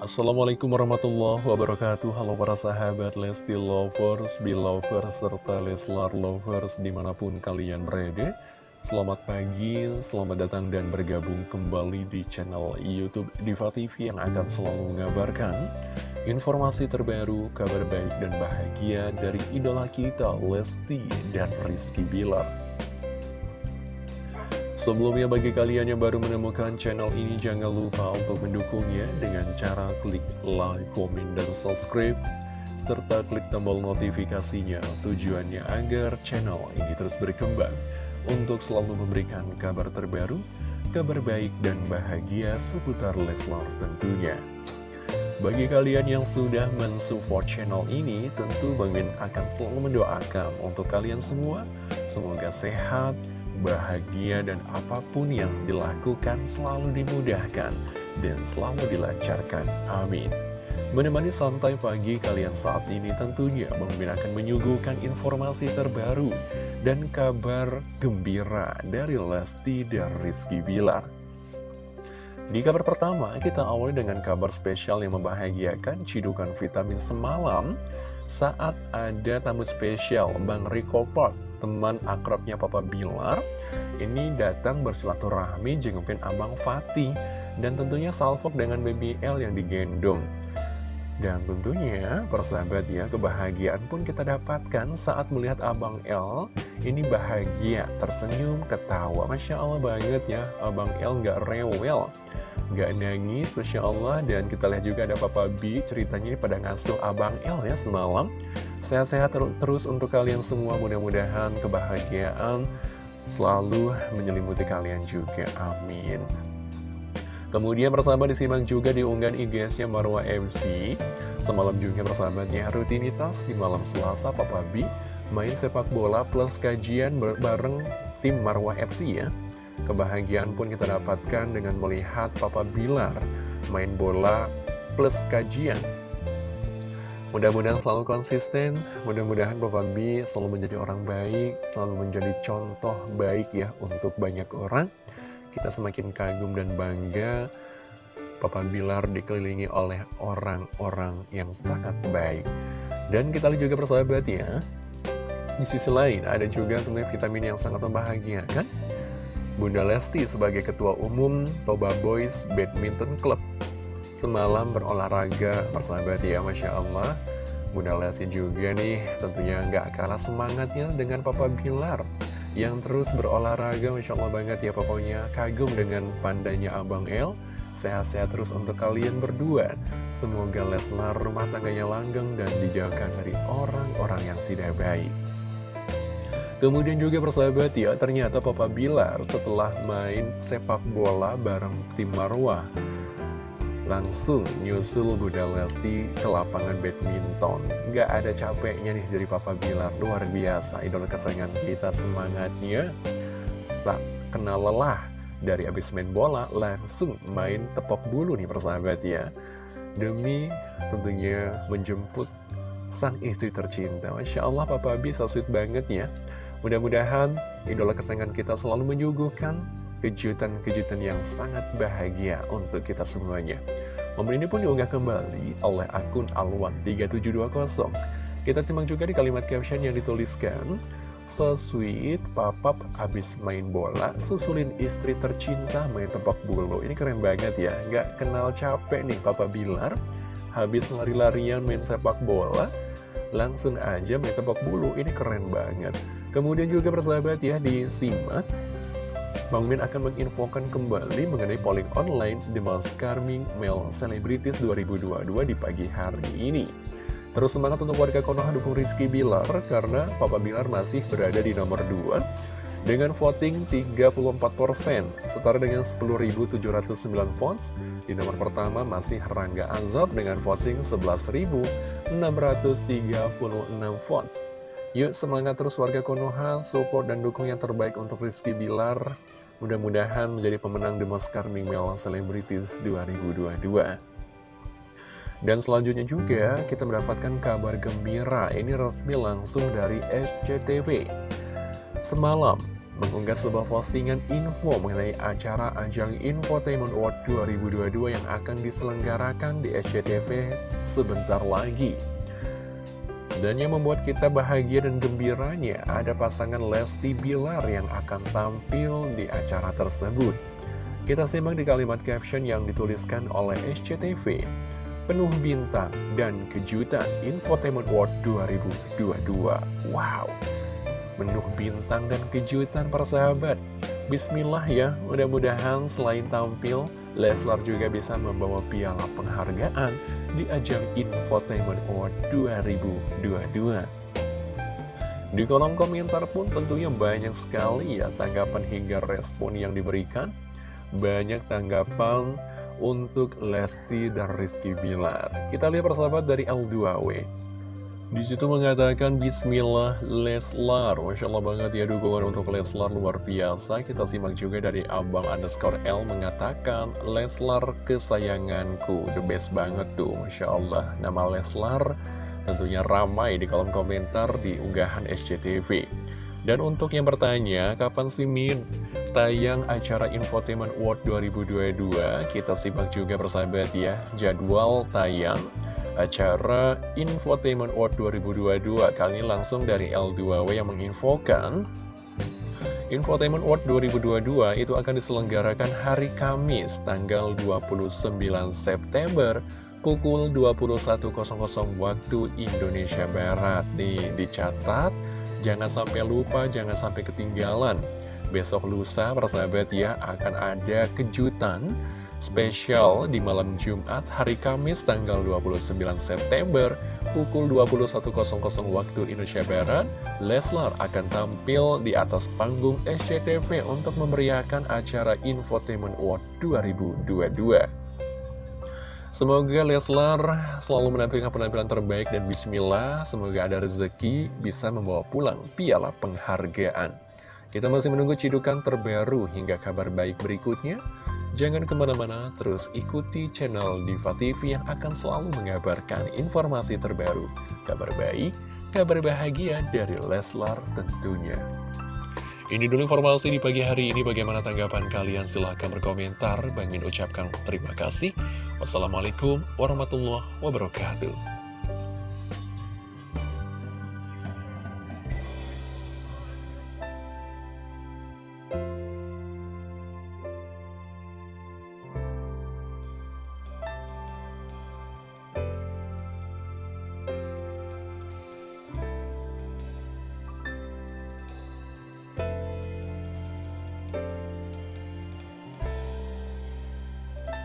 Assalamualaikum warahmatullahi wabarakatuh. Halo para sahabat Lesti Lovers, Belovers, serta Leslar Lovers di mana pun kalian berada. Selamat pagi, selamat datang dan bergabung kembali di channel Youtube Diva TV yang akan selalu mengabarkan Informasi terbaru, kabar baik dan bahagia dari idola kita Lesti dan Rizky Bilar Sebelumnya bagi kalian yang baru menemukan channel ini jangan lupa untuk mendukungnya dengan cara klik like, komen, dan subscribe serta klik tombol notifikasinya tujuannya agar channel ini terus berkembang untuk selalu memberikan kabar terbaru, kabar baik dan bahagia seputar Leslar tentunya. Bagi kalian yang sudah mensupport channel ini, tentu Bang Min akan selalu mendoakan untuk kalian semua. Semoga sehat, bahagia, dan apa pun yang dilakukan selalu dimudahkan dan selalu dilancarkan. Amin. Menemani santai pagi kalian saat ini tentunya Bang akan menyuguhkan informasi terbaru dan kabar gembira dari Lesti dan Rizky Bilar. Di kabar pertama, kita awali dengan kabar spesial yang membahagiakan cidukan vitamin semalam saat ada tamu spesial Bang Rico Park, teman akrabnya Papa Bilar, ini datang bersilaturahmi jengukin Abang Fatih dan tentunya salvok dengan BBL yang digendong. Dan tentunya, persahabat ya, kebahagiaan pun kita dapatkan saat melihat Abang L ini bahagia, tersenyum, ketawa. Masya Allah banget ya, Abang L nggak rewel, nggak nangis, Masya Allah. Dan kita lihat juga ada Papa B, ceritanya ini pada ngasuh Abang L ya semalam. Sehat-sehat ter terus untuk kalian semua, mudah-mudahan kebahagiaan selalu menyelimuti kalian juga. Amin. Kemudian persahabat disimak juga di unggahan IG-nya Marwa FC Semalam juga persahabatnya rutinitas di malam Selasa Papa B Main sepak bola plus kajian bareng tim Marwa FC ya. Kebahagiaan pun kita dapatkan dengan melihat Papa Bilar Main bola plus kajian. Mudah-mudahan selalu konsisten, mudah-mudahan Papa B selalu menjadi orang baik, selalu menjadi contoh baik ya untuk banyak orang kita semakin kagum dan bangga Papa Bilar dikelilingi oleh orang-orang yang sangat baik. Dan kita lihat juga persahabat ya Di sisi lain ada juga tentunya vitamin yang sangat membahagiakan. Bunda Lesti sebagai Ketua Umum Toba Boys Badminton Club. Semalam berolahraga persahabat ya Masya Allah. Bunda Lesti juga nih tentunya nggak kalah semangatnya dengan Papa Bilar yang terus berolahraga Masya Allah banget ya pokoknya. Kagum dengan pandanya Abang El. Sehat-sehat terus untuk kalian berdua. Semoga Leslar rumah tangganya langgeng dan dijauhkan dari orang-orang yang tidak baik. Kemudian juga persahabat ya ternyata Papa Bilar setelah main sepak bola bareng tim Marwah langsung nyusul Bunda Lesti ke lapangan badminton. Gak ada capeknya nih dari Papa Bilar, luar biasa. Idola kesayangan kita semangatnya tak kenal lelah. Dari abis main bola, langsung main tepok bulu nih persahabat ya. Demi tentunya menjemput sang istri tercinta. Masya Allah Papa bisa sweet banget ya. Mudah-mudahan idola kesayangan kita selalu menyuguhkan kejutan-kejutan yang sangat bahagia untuk kita semuanya. Momen ini pun diunggah kembali oleh akun Alwan3720. Kita simak juga di kalimat caption yang dituliskan, So sweet, papap habis main bola, susulin istri tercinta main tebak bulu. Ini keren banget ya, gak kenal capek nih Papa Bilar. Habis lari-larian main sepak bola, langsung aja main tebak bulu. Ini keren banget. Kemudian juga persahabat ya, disimak Bang Min akan menginfokan kembali mengenai polling online The Most Charming Male Celebrities 2022 di pagi hari ini. Terus semangat untuk warga Konoha dukung Rizky Bilar karena Papa Bilar masih berada di nomor 2 dengan voting 34%, setara dengan 10.709 votes. Di nomor pertama masih Rangga Azab dengan voting 11.636 votes. Yuk semangat terus warga Konoha, support dan dukung yang terbaik untuk Rizky Bilar Mudah-mudahan menjadi pemenang The Charming Male Celebrities 2022. Dan selanjutnya juga kita mendapatkan kabar gembira, ini resmi langsung dari SCTV. Semalam, mengunggah sebuah postingan info mengenai acara Ajang Infotainment Award 2022 yang akan diselenggarakan di SCTV sebentar lagi. Dan yang membuat kita bahagia dan gembiranya, ada pasangan Lesti Bilar yang akan tampil di acara tersebut. Kita simak di kalimat caption yang dituliskan oleh SCTV. Penuh bintang dan kejutan Infotainment World 2022. Wow! Penuh bintang dan kejutan persahabat. Bismillah ya, mudah-mudahan selain tampil, Leslar juga bisa membawa piala penghargaan di ajang Infotainment Award 2022. Di kolom komentar pun tentunya banyak sekali ya tanggapan hingga respon yang diberikan. Banyak tanggapan untuk Lesti dan Rizky Bilar. Kita lihat persahabat dari L2W. Di situ mengatakan Bismillah Leslar. Masya Allah banget ya dukungan untuk Leslar luar biasa. Kita simak juga dari Abang underscore L mengatakan Leslar kesayanganku The best banget tuh Masya Allah. Nama Leslar tentunya ramai di kolom komentar di unggahan SCTV Dan untuk yang bertanya Kapan sih Min tayang acara Infotainment World 2022 Kita simak juga persahabat ya Jadwal tayang acara Infotainment World 2022 Kali ini langsung dari L2W yang menginfokan Infotainment World 2022 itu akan diselenggarakan hari Kamis tanggal 29 September pukul 21.00 waktu Indonesia Barat. Nih dicatat, jangan sampai lupa, jangan sampai ketinggalan. Besok lusa persahabat ya akan ada kejutan spesial di malam Jumat hari Kamis tanggal 29 September pukul 21.00 waktu Indonesia Barat, Leslar akan tampil di atas panggung SCTV untuk memeriahkan acara Infotainment Award 2022. Semoga Leslar selalu menampilkan penampilan terbaik dan bismillah, semoga ada rezeki bisa membawa pulang piala penghargaan. Kita masih menunggu cidukan terbaru hingga kabar baik berikutnya. Jangan ke mana-mana, terus ikuti channel Diva TV yang akan selalu mengabarkan informasi terbaru, kabar baik, kabar bahagia dari Leslar tentunya. Ini dulu informasi di pagi hari ini, bagaimana tanggapan kalian? Silahkan berkomentar, Bang Min ucapkan terima kasih. Wassalamualaikum warahmatullahi wabarakatuh.